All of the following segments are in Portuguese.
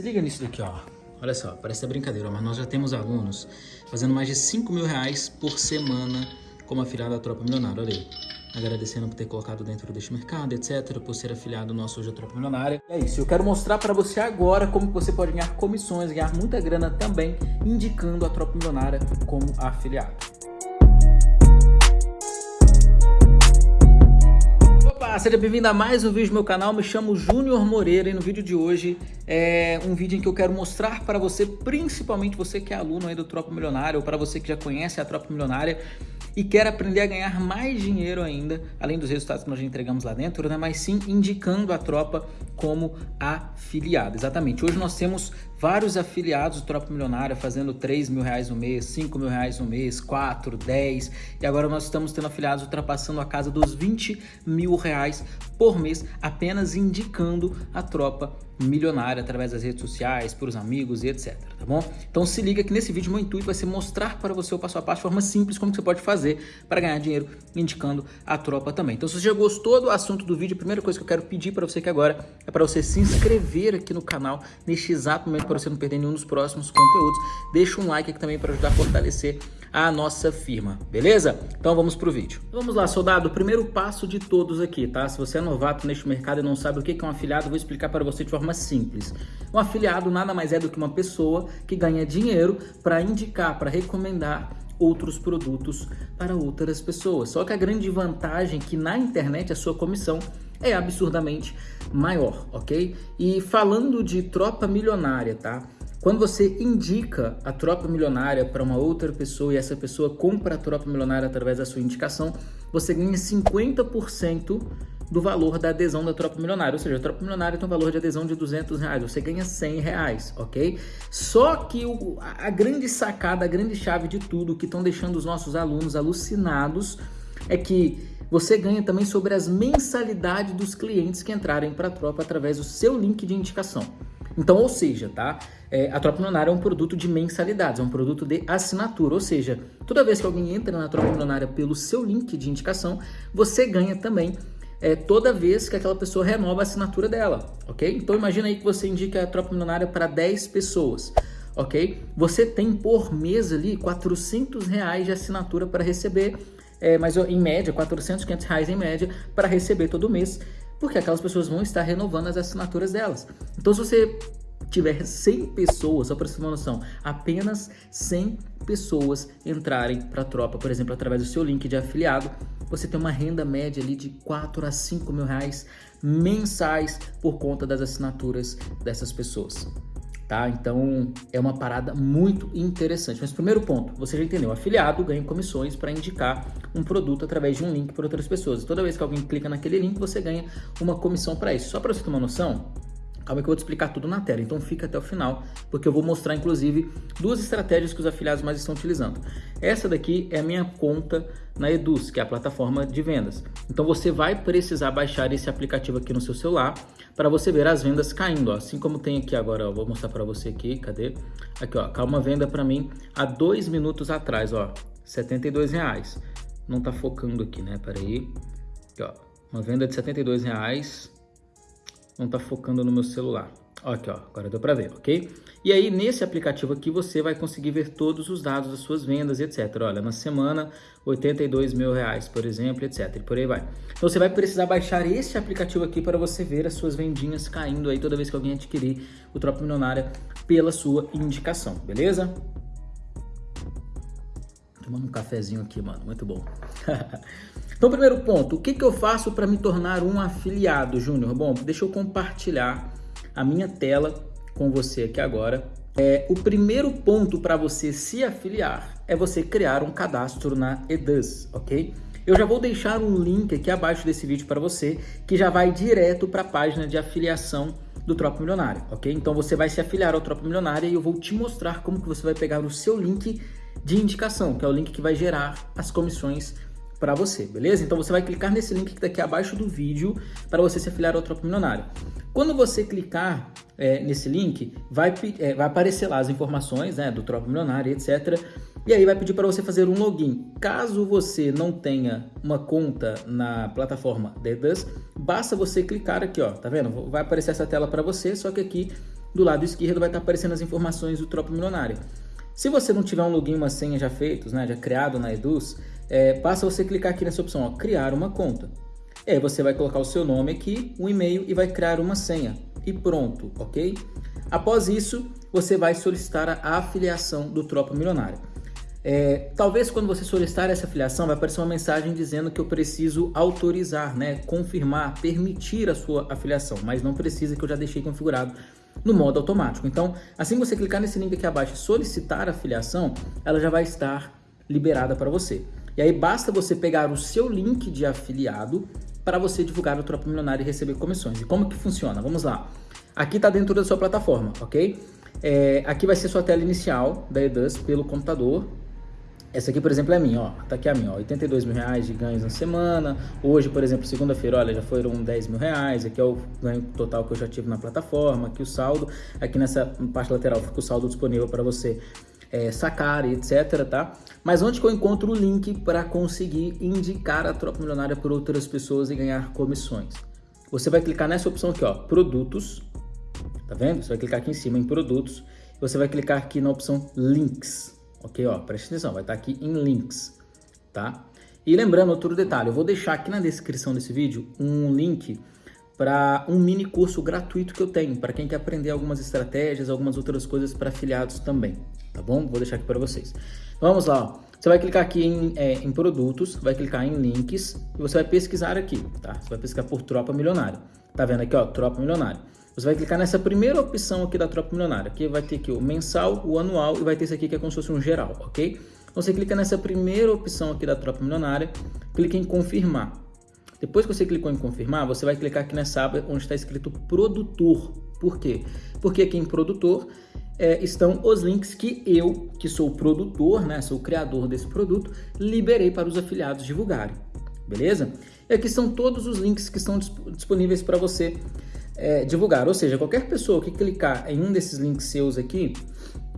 Se liga nisso daqui, ó. Olha só, parece brincadeira, mas nós já temos alunos fazendo mais de 5 mil reais por semana como afiliado da Tropa Milionária. Olha aí. Agradecendo por ter colocado dentro deste mercado, etc. Por ser afiliado nosso hoje à Tropa Milionária. É isso, eu quero mostrar para você agora como você pode ganhar comissões, ganhar muita grana também, indicando a Tropa Milionária como afiliado. Olá, seja bem-vindo a mais um vídeo do meu canal, me chamo Júnior Moreira e no vídeo de hoje é um vídeo em que eu quero mostrar para você, principalmente você que é aluno aí do Tropa Milionária ou para você que já conhece a Tropa Milionária e quer aprender a ganhar mais dinheiro ainda, além dos resultados que nós já entregamos lá dentro, né? mas sim indicando a tropa como afiliado. Exatamente, hoje nós temos vários afiliados do Tropa Milionária fazendo 3 mil reais no mês, 5 mil reais no mês, 4, 10 e agora nós estamos tendo afiliados ultrapassando a casa dos 20 mil reais por mês apenas indicando a Tropa milionária através das redes sociais, por os amigos e etc, tá bom? Então se liga que nesse vídeo meu intuito vai ser mostrar para você o passo a passo de forma simples como você pode fazer para ganhar dinheiro indicando a tropa também. Então se você já gostou do assunto do vídeo, a primeira coisa que eu quero pedir para você aqui agora é para você se inscrever aqui no canal neste exato momento para você não perder nenhum dos próximos conteúdos. Deixa um like aqui também para ajudar a fortalecer a nossa firma, beleza? Então vamos pro vídeo. Vamos lá, soldado, o primeiro passo de todos aqui, tá? Se você é novato neste mercado e não sabe o que é um afiliado, vou explicar para você de forma simples. Um afiliado nada mais é do que uma pessoa que ganha dinheiro para indicar, para recomendar outros produtos para outras pessoas. Só que a grande vantagem é que na internet a sua comissão é absurdamente maior, ok? E falando de tropa milionária, tá? Quando você indica a tropa milionária para uma outra pessoa e essa pessoa compra a tropa milionária através da sua indicação, você ganha 50% do valor da adesão da tropa milionária. Ou seja, a tropa milionária tem um valor de adesão de 200 reais, você ganha 100 reais, ok? Só que o, a grande sacada, a grande chave de tudo que estão deixando os nossos alunos alucinados é que você ganha também sobre as mensalidades dos clientes que entrarem para a tropa através do seu link de indicação. Então, ou seja, tá? É, a Tropa Milionária é um produto de mensalidades, é um produto de assinatura, ou seja, toda vez que alguém entra na Tropa Milionária pelo seu link de indicação, você ganha também é, toda vez que aquela pessoa renova a assinatura dela, ok? Então imagina aí que você indica a Tropa Milionária para 10 pessoas, ok? Você tem por mês ali 400 reais de assinatura para receber, é, mas em média, 400, 500 reais em média para receber todo mês porque aquelas pessoas vão estar renovando as assinaturas delas. Então, se você tiver 100 pessoas, só para você ter uma noção, apenas 100 pessoas entrarem para a tropa, por exemplo, através do seu link de afiliado, você tem uma renda média ali de 4 a 5 mil reais mensais por conta das assinaturas dessas pessoas tá? Então é uma parada muito interessante. Mas primeiro ponto, você já entendeu, afiliado ganha comissões para indicar um produto através de um link para outras pessoas. Toda vez que alguém clica naquele link, você ganha uma comissão para isso. Só para você ter uma noção, Calma que eu vou te explicar tudo na tela, então fica até o final, porque eu vou mostrar inclusive duas estratégias que os afiliados mais estão utilizando. Essa daqui é a minha conta na Eduz, que é a plataforma de vendas. Então você vai precisar baixar esse aplicativo aqui no seu celular para você ver as vendas caindo, ó. assim como tem aqui agora, ó, vou mostrar para você aqui, cadê? Aqui ó, calma venda para mim há dois minutos atrás, ó, 72 reais. Não tá focando aqui, né? Peraí, aqui ó, uma venda de 72 reais não está focando no meu celular. Aqui, ó, agora deu para ver, ok? E aí, nesse aplicativo aqui, você vai conseguir ver todos os dados das suas vendas, etc. Olha, na semana, 82 mil reais, por exemplo, etc. E por aí vai. Então, você vai precisar baixar esse aplicativo aqui para você ver as suas vendinhas caindo aí toda vez que alguém adquirir o Tropa Milionária pela sua indicação, beleza? Tomando um cafezinho aqui, mano, muito bom. Então, primeiro ponto, o que, que eu faço para me tornar um afiliado, Júnior? Bom, deixa eu compartilhar a minha tela com você aqui agora. É, o primeiro ponto para você se afiliar é você criar um cadastro na Eduz, ok? Eu já vou deixar um link aqui abaixo desse vídeo para você, que já vai direto para a página de afiliação do Tropa Milionário, ok? Então você vai se afiliar ao Tropa Milionário e eu vou te mostrar como que você vai pegar o seu link de indicação, que é o link que vai gerar as comissões para você, beleza? Então você vai clicar nesse link que está aqui abaixo do vídeo para você se afiliar ao Tropa Milionário. Quando você clicar é, nesse link, vai, é, vai aparecer lá as informações né, do Tropa Milionário, etc. E aí vai pedir para você fazer um login. Caso você não tenha uma conta na plataforma Dedus, basta você clicar aqui, ó, tá vendo? Vai aparecer essa tela para você, só que aqui do lado esquerdo vai estar aparecendo as informações do Tropa Milionária. Se você não tiver um login e uma senha já feitos, né, já criado na Eduz, é, basta você clicar aqui nessa opção, ó, criar uma conta. E aí você vai colocar o seu nome aqui, um e-mail e vai criar uma senha. E pronto, ok? Após isso, você vai solicitar a afiliação do Tropa Milionária. É, talvez quando você solicitar essa afiliação vai aparecer uma mensagem dizendo que eu preciso autorizar, né, confirmar, permitir a sua afiliação, mas não precisa que eu já deixei configurado no modo automático. Então, assim que você clicar nesse link aqui abaixo e solicitar a afiliação, ela já vai estar liberada para você. E aí basta você pegar o seu link de afiliado para você divulgar o Tropa Milionário e receber comissões. E como que funciona? Vamos lá. Aqui está dentro da sua plataforma, ok? É, aqui vai ser sua tela inicial da Edus pelo computador. Essa aqui, por exemplo, é minha, ó. Tá aqui a minha, ó. 82 mil reais de ganhos na semana. Hoje, por exemplo, segunda-feira, olha, já foram 10 mil reais. Aqui é o ganho total que eu já tive na plataforma. Aqui o saldo. Aqui nessa parte lateral fica o saldo disponível para você é, sacar e etc, tá? Mas onde que eu encontro o link para conseguir indicar a Tropa Milionária por outras pessoas e ganhar comissões? Você vai clicar nessa opção aqui, ó, Produtos, tá vendo? Você vai clicar aqui em cima em Produtos, você vai clicar aqui na opção Links, ok? Ó, preste atenção, vai estar aqui em Links, tá? E lembrando outro detalhe, eu vou deixar aqui na descrição desse vídeo um link para um mini curso gratuito que eu tenho, para quem quer aprender algumas estratégias, algumas outras coisas para afiliados também, tá bom? Vou deixar aqui para vocês. Vamos lá, ó. você vai clicar aqui em, é, em, produtos, vai clicar em links e você vai pesquisar aqui, tá? Você vai pesquisar por tropa milionária. Tá vendo aqui, ó, tropa milionária. Você vai clicar nessa primeira opção aqui da tropa milionária, que vai ter aqui o mensal, o anual e vai ter esse aqui que é como se fosse um geral, ok? Então você clica nessa primeira opção aqui da tropa milionária, clica em confirmar. Depois que você clicou em confirmar, você vai clicar aqui nessa aba onde está escrito produtor. Por quê? Porque aqui em produtor é, estão os links que eu, que sou o produtor, né, sou o criador desse produto, liberei para os afiliados divulgarem. Beleza? E aqui são todos os links que estão disponíveis para você é, divulgar. Ou seja, qualquer pessoa que clicar em um desses links seus aqui,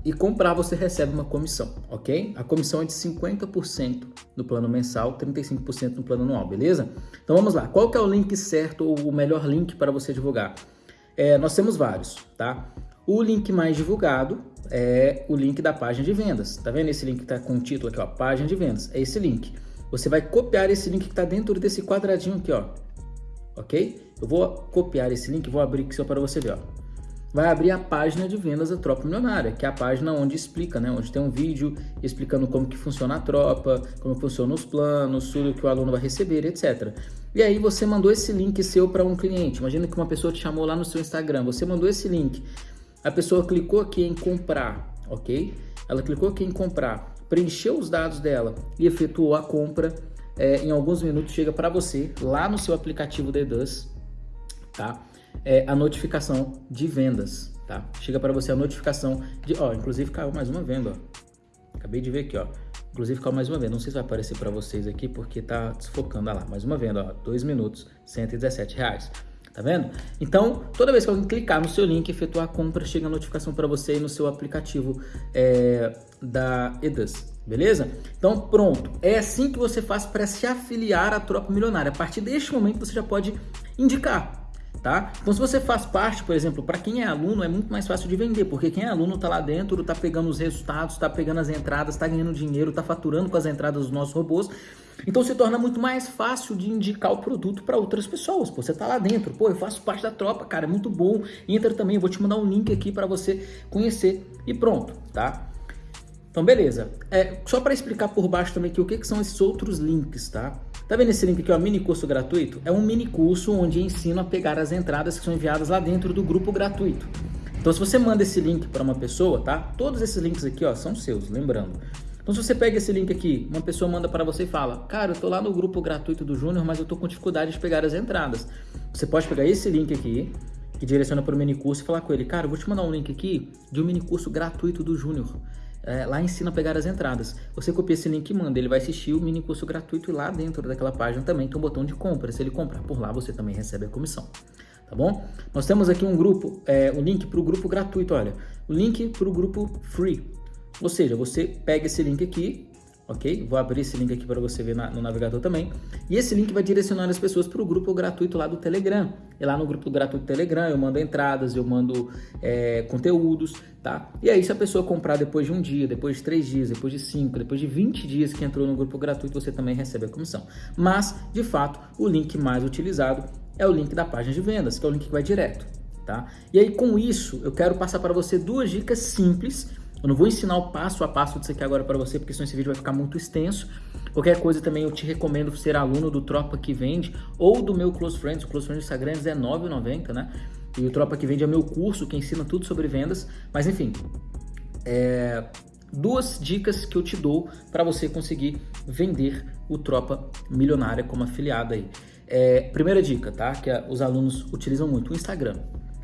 e comprar você recebe uma comissão, ok? A comissão é de 50% no plano mensal, 35% no plano anual, beleza? Então vamos lá, qual que é o link certo ou o melhor link para você divulgar? É, nós temos vários, tá? O link mais divulgado é o link da página de vendas. Tá vendo esse link que tá com o título aqui, ó, página de vendas? É esse link. Você vai copiar esse link que está dentro desse quadradinho aqui, ó. Ok? Eu vou copiar esse link, vou abrir aqui só para você ver, ó vai abrir a página de vendas da Tropa Milionária, que é a página onde explica, né, onde tem um vídeo explicando como que funciona a tropa, como funcionam os planos, tudo que o aluno vai receber, etc. E aí você mandou esse link seu para um cliente. Imagina que uma pessoa te chamou lá no seu Instagram, você mandou esse link, a pessoa clicou aqui em comprar, ok? Ela clicou aqui em comprar, preencheu os dados dela e efetuou a compra. É, em alguns minutos chega para você lá no seu aplicativo Dedus, tá? é, a notificação de vendas, tá? Chega para você a notificação de, ó, inclusive caiu mais uma venda, ó. Acabei de ver aqui, ó. Inclusive caiu mais uma venda. Não sei se vai aparecer para vocês aqui porque tá desfocando, olha lá. Mais uma venda, ó. 2 minutos, 117 reais. Tá vendo? Então, toda vez que alguém clicar no seu link e efetuar a compra, chega a notificação para você no seu aplicativo é, da Edus, beleza? Então, pronto. É assim que você faz para se afiliar à Tropa Milionária. A partir deste momento, você já pode indicar tá? Então se você faz parte, por exemplo, para quem é aluno é muito mais fácil de vender, porque quem é aluno tá lá dentro, tá pegando os resultados, tá pegando as entradas, tá ganhando dinheiro, tá faturando com as entradas dos nossos robôs. Então se torna muito mais fácil de indicar o produto para outras pessoas. Pô, você tá lá dentro, pô, eu faço parte da tropa, cara, é muito bom. Entra também, vou te mandar um link aqui para você conhecer e pronto, tá? Então beleza. É, só para explicar por baixo também que o que, que são esses outros links, tá? Tá vendo esse link aqui, ó, mini curso gratuito? É um mini curso onde ensino a pegar as entradas que são enviadas lá dentro do grupo gratuito. Então se você manda esse link para uma pessoa, tá? Todos esses links aqui, ó, são seus, lembrando. Então se você pega esse link aqui, uma pessoa manda para você e fala, cara, eu tô lá no grupo gratuito do Júnior, mas eu tô com dificuldade de pegar as entradas. Você pode pegar esse link aqui, que direciona para o mini curso e falar com ele, cara, eu vou te mandar um link aqui de um mini curso gratuito do Júnior é, lá ensina a pegar as entradas. Você copia esse link e manda, ele vai assistir o mini curso gratuito e lá dentro daquela página também tem um botão de compra. Se ele comprar por lá, você também recebe a comissão. Tá bom? Nós temos aqui um grupo, é, um link para o grupo gratuito, olha. O link para o grupo free. Ou seja, você pega esse link aqui, ok? Vou abrir esse link aqui para você ver na, no navegador também. E esse link vai direcionar as pessoas para o grupo gratuito lá do Telegram. E lá no grupo gratuito do Telegram eu mando entradas, eu mando é, conteúdos, tá? E aí se a pessoa comprar depois de um dia, depois de três dias, depois de cinco, depois de 20 dias que entrou no grupo gratuito, você também recebe a comissão. Mas, de fato, o link mais utilizado é o link da página de vendas, que é o link que vai direto, tá? E aí com isso, eu quero passar para você duas dicas simples eu não vou ensinar o passo a passo disso aqui agora para você, porque senão esse vídeo vai ficar muito extenso. Qualquer coisa também eu te recomendo ser aluno do Tropa que Vende ou do meu Close Friends. O Close Friends do Instagram é R$19,90, né? E o Tropa que Vende é meu curso que ensina tudo sobre vendas. Mas enfim, é... duas dicas que eu te dou para você conseguir vender o Tropa Milionária como afiliado aí. É... Primeira dica, tá? Que os alunos utilizam muito, o Instagram.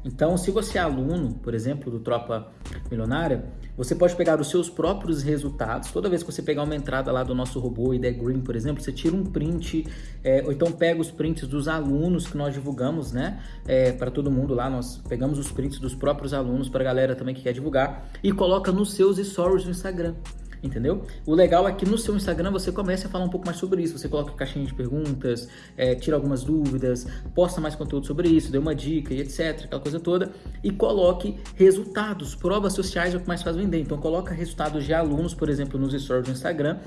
Então, se você é aluno, por exemplo, do Tropa Milionária, você pode pegar os seus próprios resultados. Toda vez que você pegar uma entrada lá do nosso robô ID Green, por exemplo, você tira um print, é, ou então pega os prints dos alunos que nós divulgamos, né? É, para todo mundo lá, nós pegamos os prints dos próprios alunos para a galera também que quer divulgar e coloca nos seus stories no Instagram entendeu? O legal é que no seu Instagram você comece a falar um pouco mais sobre isso, você coloca caixinha de perguntas, é, tira algumas dúvidas, posta mais conteúdo sobre isso, dê uma dica e etc, aquela coisa toda, e coloque resultados, provas sociais é o que mais faz vender, então coloca resultados de alunos, por exemplo, nos stories do Instagram,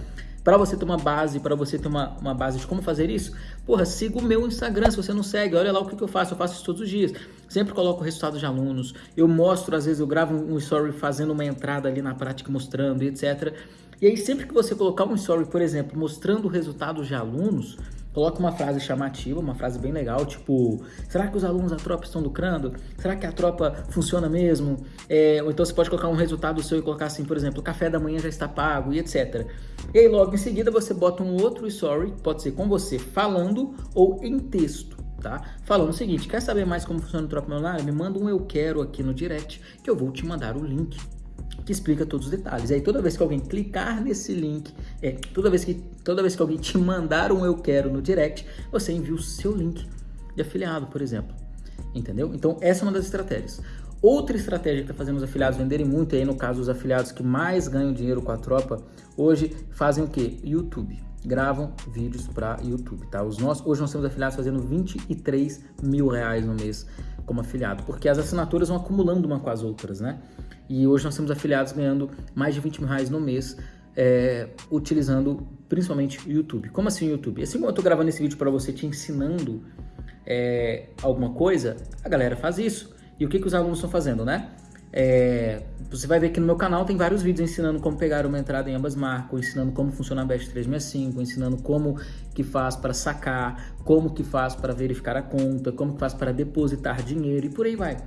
para você ter uma base, para você ter uma, uma base de como fazer isso, porra, siga o meu Instagram, se você não segue, olha lá o que, que eu faço, eu faço isso todos os dias. Sempre coloco resultados de alunos, eu mostro, às vezes eu gravo um story fazendo uma entrada ali na prática, mostrando, etc. E aí sempre que você colocar um story, por exemplo, mostrando resultados de alunos, Coloca uma frase chamativa, uma frase bem legal, tipo, será que os alunos da tropa estão lucrando? Será que a tropa funciona mesmo? É, ou então você pode colocar um resultado seu e colocar assim, por exemplo, o café da manhã já está pago e etc. E aí logo em seguida você bota um outro story, pode ser com você falando ou em texto. Tá? Falando o seguinte, quer saber mais como funciona o Tropa Milionária? Me manda um eu quero aqui no direct que eu vou te mandar o link que explica todos os detalhes. E aí toda vez que alguém clicar nesse link, é, toda vez que toda vez que alguém te mandar um eu quero no direct, você envia o seu link de afiliado, por exemplo. Entendeu? Então essa é uma das estratégias. Outra estratégia que está fazendo os afiliados venderem muito, aí no caso os afiliados que mais ganham dinheiro com a tropa, hoje fazem o que? YouTube. Gravam vídeos para YouTube, tá? Os nossos, hoje nós temos afiliados fazendo 23 mil reais no mês como afiliado, porque as assinaturas vão acumulando uma com as outras, né? E hoje nós temos afiliados ganhando mais de 20 mil reais no mês, é, utilizando principalmente o YouTube. Como assim YouTube? Assim como eu estou gravando esse vídeo para você te ensinando é, alguma coisa, a galera faz isso. E o que, que os alunos estão fazendo, né? É, você vai ver que no meu canal tem vários vídeos ensinando como pegar uma entrada em ambas marcas, ensinando como funciona a Best 365, ensinando como que faz para sacar, como que faz para verificar a conta, como que faz para depositar dinheiro e por aí vai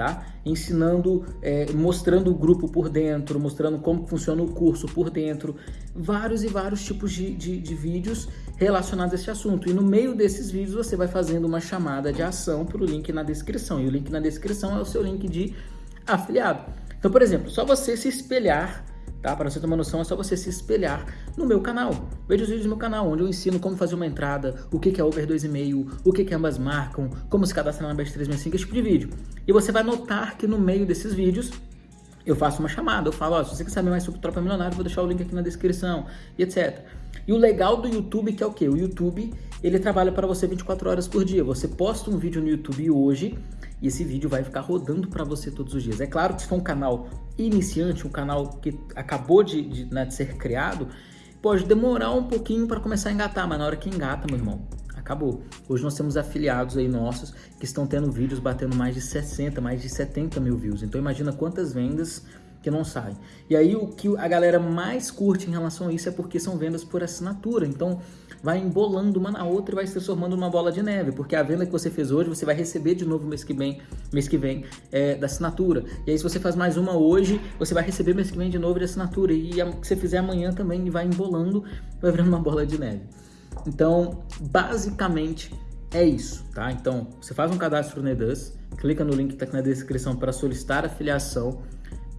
tá? Ensinando, é, mostrando o grupo por dentro, mostrando como funciona o curso por dentro, vários e vários tipos de, de, de vídeos relacionados a esse assunto. E no meio desses vídeos você vai fazendo uma chamada de ação para o link na descrição. E o link na descrição é o seu link de afiliado. Então, por exemplo, só você se espelhar tá? Para você ter uma noção, é só você se espelhar no meu canal. Veja os vídeos do meu canal, onde eu ensino como fazer uma entrada, o que é over 2,5, o que, ambas marcam, como se cadastrar na Best 365, esse tipo de vídeo. E você vai notar que no meio desses vídeos eu faço uma chamada, eu falo, ó, se você quer saber mais sobre Tropa Milionário, vou deixar o link aqui na descrição, e etc. E o legal do YouTube que é o quê? O YouTube, ele trabalha para você 24 horas por dia. Você posta um vídeo no YouTube hoje, e esse vídeo vai ficar rodando para você todos os dias. É claro que se for um canal iniciante, um canal que acabou de, de, né, de ser criado, pode demorar um pouquinho para começar a engatar, mas na hora que engata, meu irmão, acabou. Hoje nós temos afiliados aí nossos que estão tendo vídeos batendo mais de 60, mais de 70 mil views. Então imagina quantas vendas que não saem. E aí o que a galera mais curte em relação a isso é porque são vendas por assinatura. Então vai embolando uma na outra e vai se transformando numa bola de neve, porque a venda que você fez hoje, você vai receber de novo mês que vem, mês que vem é, da assinatura. E aí se você faz mais uma hoje, você vai receber mês que vem de novo de assinatura. E a, que você fizer amanhã também vai embolando, vai virando uma bola de neve. Então, basicamente é isso, tá? Então, você faz um cadastro no clica no link que está aqui na descrição para solicitar afiliação,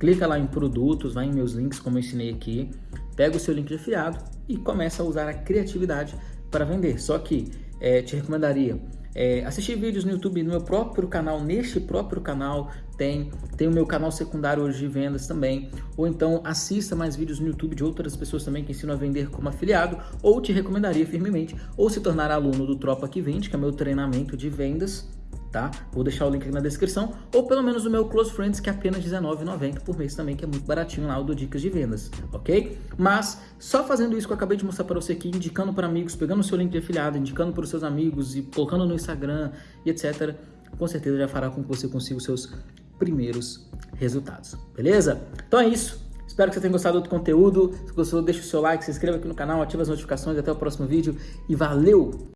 clica lá em produtos, vai em meus links, como eu ensinei aqui, pega o seu link de afiliado e começa a usar a criatividade para vender. Só que é, te recomendaria é, assistir vídeos no YouTube no meu próprio canal, neste próprio canal tem, tem o meu canal secundário hoje de vendas também, ou então assista mais vídeos no YouTube de outras pessoas também que ensinam a vender como afiliado, ou te recomendaria firmemente, ou se tornar aluno do Tropa que Vende, que é meu treinamento de vendas, tá? Vou deixar o link aqui na descrição, ou pelo menos o meu Close Friends, que é apenas R$19,90 por mês também, que é muito baratinho lá, o do Dicas de Vendas, ok? Mas, só fazendo isso que eu acabei de mostrar para você aqui, indicando para amigos, pegando o seu link de afiliado, indicando para os seus amigos e colocando no Instagram e etc., com certeza já fará com que você consiga os seus primeiros resultados, beleza? Então é isso. Espero que você tenha gostado do conteúdo. Se gostou, deixa o seu like, se inscreva aqui no canal, ativa as notificações. Até o próximo vídeo e valeu!